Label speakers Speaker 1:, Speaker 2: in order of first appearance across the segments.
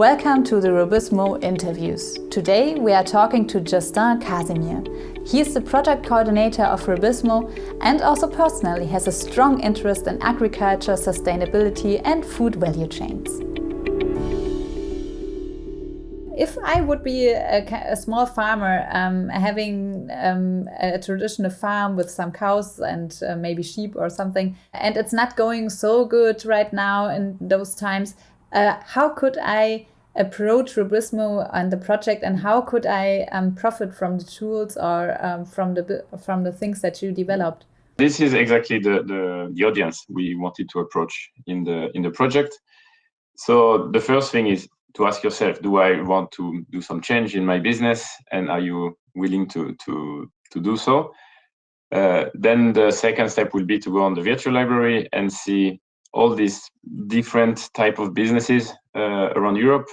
Speaker 1: Welcome to the RUBIZMO interviews. Today we are talking to Justin Casimir. He is the project coordinator of RUBIZMO and also personally has a strong interest in agriculture, sustainability and food value chains. If I would be a, a small farmer um, having um, a traditional farm with some cows and uh, maybe sheep or something, and it's not going so good right now in those times, uh, how could I approach RUBIZMO and the project, and how could I um, profit from the tools or um, from the from the things that you developed?
Speaker 2: This is exactly the, the the audience we wanted to approach in the in the project. So the first thing is to ask yourself: Do I want to do some change in my business, and are you willing to to to do so? Uh, then the second step will be to go on the virtual library and see all these different type of businesses around Europe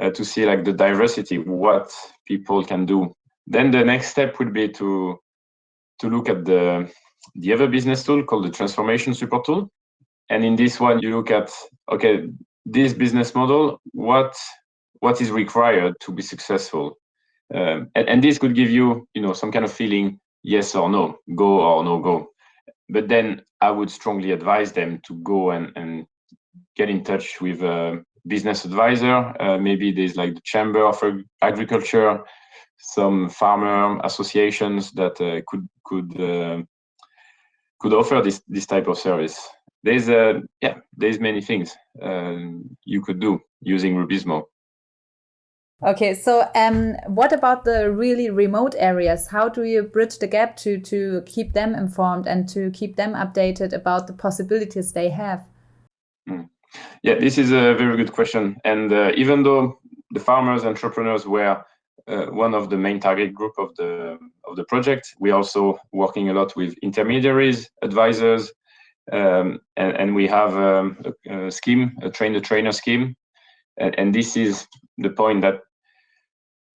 Speaker 2: uh, to see like the diversity, what people can do. Then the next step would be to to look at the the other business tool called the transformation support tool. And in this one, you look at okay, this business model, what what is required to be successful, um, and, and this could give you you know some kind of feeling, yes or no, go or no go. But then I would strongly advise them to go and, and get in touch with a business advisor. Uh, maybe there's like the Chamber of Agriculture, some farmer associations that uh, could could uh, could offer this this type of service. There's uh, yeah, there's many things um, you could do using RUBIZMO.
Speaker 1: Okay, so um, what about the really remote areas? How do you bridge the gap to, to keep them informed and to keep them updated about the possibilities they have?
Speaker 2: Yeah, this is a very good question. And uh, even though the farmers, entrepreneurs were uh, one of the main target group of the of the project, we are also working a lot with intermediaries, advisors, um, and, and we have um, a, a, scheme, a train the trainer scheme. And, and this is the point that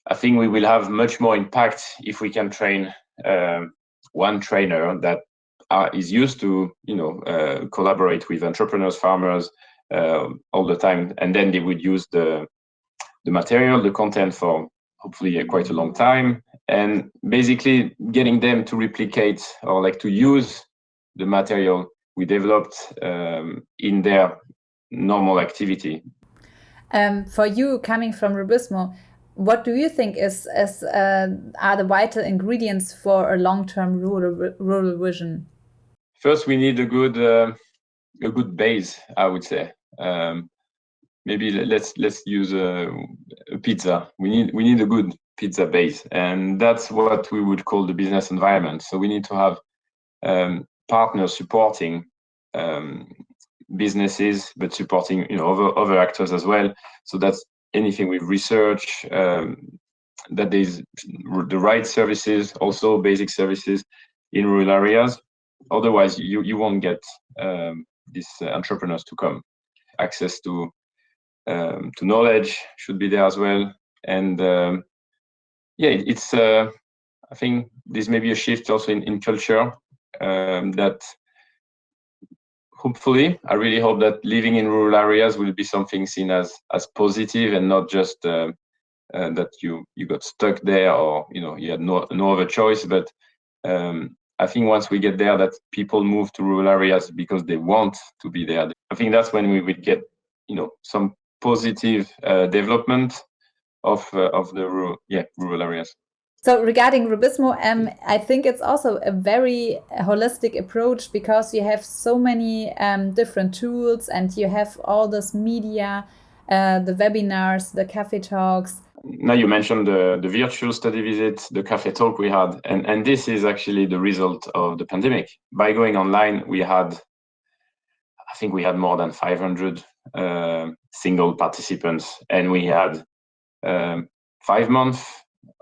Speaker 2: I think we will have much more impact if we can train um, one trainer that are, is used to, you know, uh, collaborate with entrepreneurs, farmers uh, all the time, and then they would use the the material, the content for hopefully quite a long time, and basically getting them to replicate or like to use the material we developed um, in their normal activity.
Speaker 1: Um, for you, coming from RUBIZMO, what do you think is, is uh, are the vital ingredients for a long-term rural rural vision?
Speaker 2: First, we need a good uh, a good base, I would say. Um, maybe let's let's use a, a, pizza. We need we need a good pizza base, and that's what we would call the business environment. So we need to have um, partners supporting um, businesses, but supporting you know other other actors as well. So that's anything with research, um, that there's the right services, also basic services in rural areas. Otherwise, you, you won't get um, these uh, entrepreneurs to come. Access to um, to knowledge should be there as well. And um, yeah, it's uh, I think this may be a shift also in, in culture um, that hopefully, I really hope that living in rural areas will be something seen as as positive and not just uh, uh, that you you got stuck there or you know you had no no other choice. But um, I think once we get there, that people move to rural areas because they want to be there. I think that's when we would get you know some positive uh, development of uh, of the rural yeah rural areas.
Speaker 1: So regarding RUBIZMO, um, I think it's also a very holistic approach because you have so many um, different tools and you have all this media, uh, the webinars, the cafe talks.
Speaker 2: Now you mentioned the, the virtual study visit, the cafe talk we had, and, and this is actually the result of the pandemic. By going online, we had, think we had more than 500 uh, single participants and we had um, five months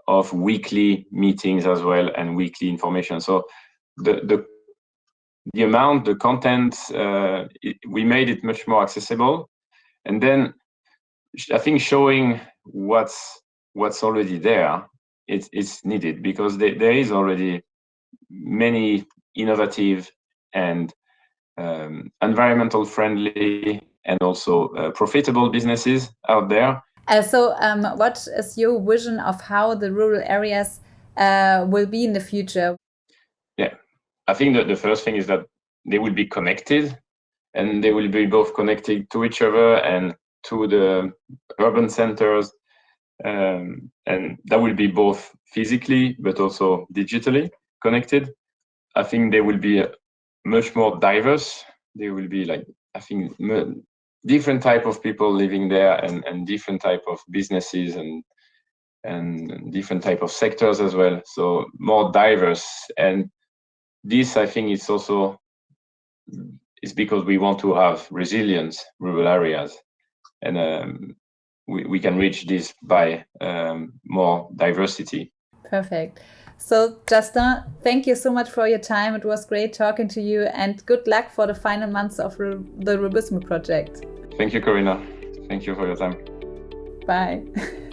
Speaker 2: of weekly meetings as well and weekly information. So the the the amount, the content, uh, it, we made it much more accessible, and then I think showing what's what's already there it's it's needed because there, there is already many innovative and um, environmental friendly and also uh, profitable businesses out there.
Speaker 1: Uh, so, um, what is your vision of how the rural areas uh, will be in the future?
Speaker 2: Yeah, I think that the first thing is that they will be connected and they will be both connected to each other and to the urban centers. Um, and that will be both physically but also digitally connected. I think they will be much more diverse. There will be like, I think, different type of people living there and, and different type of businesses and and different type of sectors as well. So more diverse. And this, I think, is also is because we want to have resilient rural areas, and um, we we can reach this by um, more diversity.
Speaker 1: Perfect. So, Justin, thank you so much for your time. It was great talking to you, and good luck for the final months of the RUBIZMO project.
Speaker 2: Thank you, Corinna. Thank you for your time.
Speaker 1: Bye.